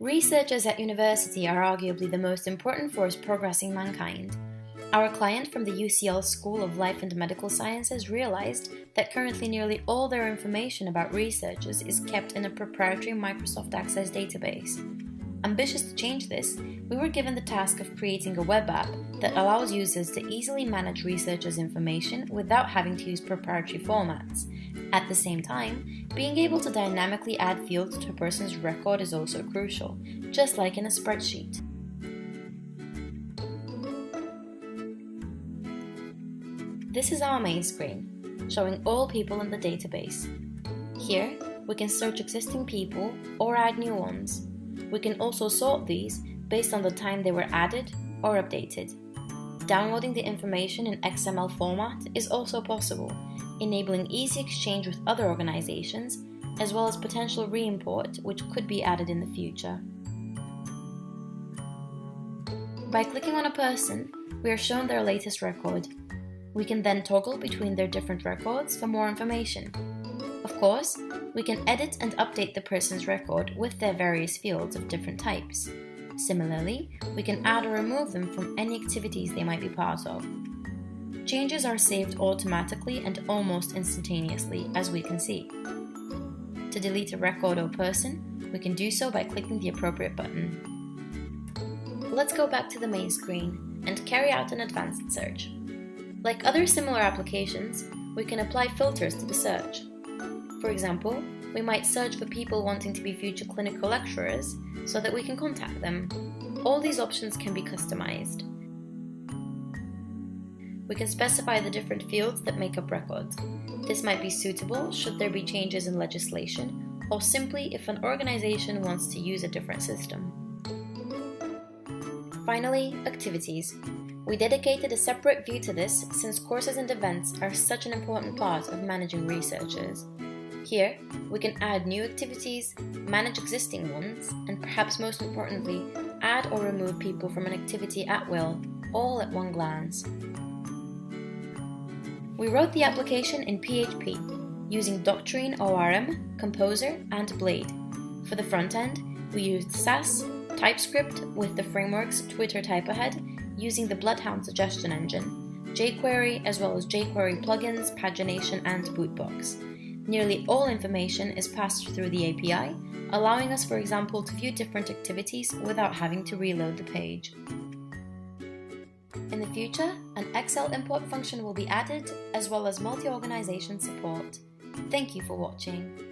Researchers at university are arguably the most important force progressing mankind. Our client from the UCL School of Life and Medical Sciences realized that currently nearly all their information about researchers is kept in a proprietary Microsoft Access database. Ambitious to change this, we were given the task of creating a web app that allows users to easily manage researchers' information without having to use proprietary formats. At the same time, being able to dynamically add fields to a person's record is also crucial, just like in a spreadsheet. This is our main screen, showing all people in the database. Here, we can search existing people or add new ones. We can also sort these based on the time they were added or updated. Downloading the information in XML format is also possible, enabling easy exchange with other organizations, as well as potential re-import which could be added in the future. By clicking on a person, we are shown their latest record. We can then toggle between their different records for more information. Of course, we can edit and update the person's record with their various fields of different types. Similarly, we can add or remove them from any activities they might be part of. Changes are saved automatically and almost instantaneously, as we can see. To delete a record or person, we can do so by clicking the appropriate button. Let's go back to the main screen and carry out an advanced search. Like other similar applications, we can apply filters to the search. For example, we might search for people wanting to be future clinical lecturers so that we can contact them. All these options can be customized. We can specify the different fields that make up records. This might be suitable should there be changes in legislation, or simply if an organization wants to use a different system. Finally, activities. We dedicated a separate view to this since courses and events are such an important part of managing researchers. Here, we can add new activities, manage existing ones, and perhaps most importantly, add or remove people from an activity at will, all at one glance. We wrote the application in PHP, using Doctrine ORM, Composer, and Blade. For the front end, we used Sass, TypeScript with the frameworks Twitter Typeahead, using the Bloodhound suggestion engine, jQuery as well as jQuery plugins, pagination, and Bootbox. Nearly all information is passed through the API, allowing us, for example, to view different activities without having to reload the page. In the future, an Excel import function will be added, as well as multi-organization support. Thank you for watching.